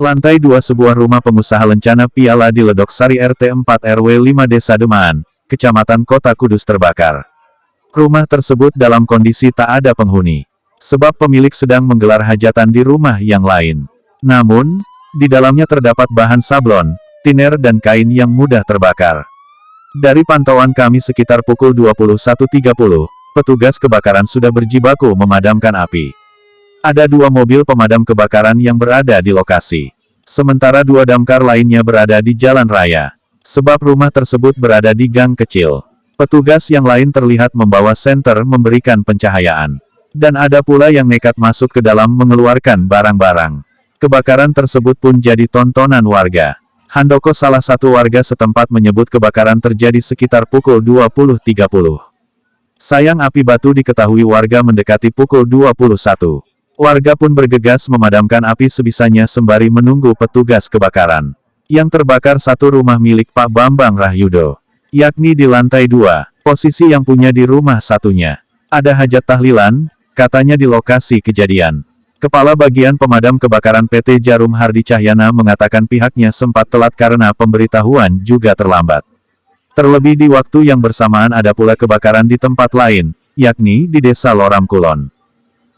Lantai 2 sebuah rumah pengusaha lencana piala di Ledok Sari RT 4 RW 5 Desa Demaan, Kecamatan Kota Kudus terbakar. Rumah tersebut dalam kondisi tak ada penghuni. Sebab pemilik sedang menggelar hajatan di rumah yang lain. Namun, di dalamnya terdapat bahan sablon, tiner dan kain yang mudah terbakar. Dari pantauan kami sekitar pukul 21.30, petugas kebakaran sudah berjibaku memadamkan api. Ada dua mobil pemadam kebakaran yang berada di lokasi. Sementara dua damkar lainnya berada di jalan raya. Sebab rumah tersebut berada di gang kecil. Petugas yang lain terlihat membawa senter memberikan pencahayaan. Dan ada pula yang nekat masuk ke dalam mengeluarkan barang-barang. Kebakaran tersebut pun jadi tontonan warga. Handoko salah satu warga setempat menyebut kebakaran terjadi sekitar pukul 20.30. Sayang api batu diketahui warga mendekati pukul 21. Warga pun bergegas memadamkan api sebisanya sembari menunggu petugas kebakaran. Yang terbakar satu rumah milik Pak Bambang Rahyudo. Yakni di lantai dua, posisi yang punya di rumah satunya. Ada hajat tahlilan, katanya di lokasi kejadian. Kepala Bagian Pemadam Kebakaran PT Jarum Hardi Cahyana mengatakan pihaknya sempat telat karena pemberitahuan juga terlambat. Terlebih di waktu yang bersamaan ada pula kebakaran di tempat lain, yakni di Desa Loram Kulon.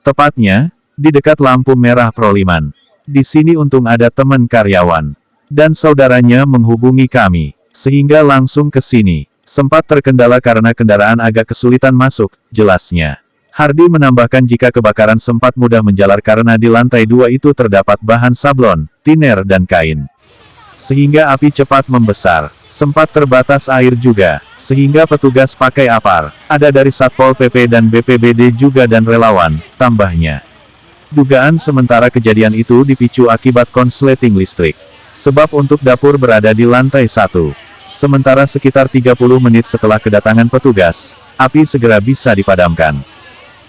Tepatnya, di dekat lampu merah Proliman. Di sini untung ada teman karyawan. Dan saudaranya menghubungi kami. Sehingga langsung ke sini. Sempat terkendala karena kendaraan agak kesulitan masuk, jelasnya. Hardi menambahkan jika kebakaran sempat mudah menjalar karena di lantai dua itu terdapat bahan sablon, tiner dan kain. Sehingga api cepat membesar. Sempat terbatas air juga, sehingga petugas pakai apar. Ada dari Satpol PP dan BPBD juga dan relawan, tambahnya. Dugaan sementara kejadian itu dipicu akibat konsleting listrik. Sebab untuk dapur berada di lantai satu. Sementara sekitar 30 menit setelah kedatangan petugas, api segera bisa dipadamkan.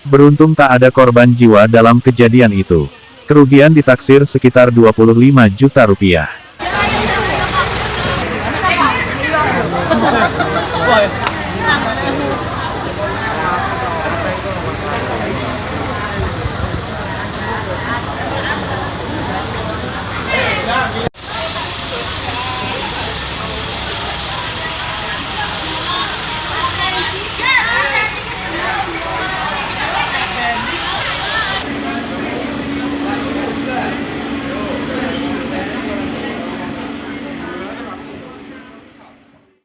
Beruntung tak ada korban jiwa dalam kejadian itu. Kerugian ditaksir sekitar 25 juta rupiah.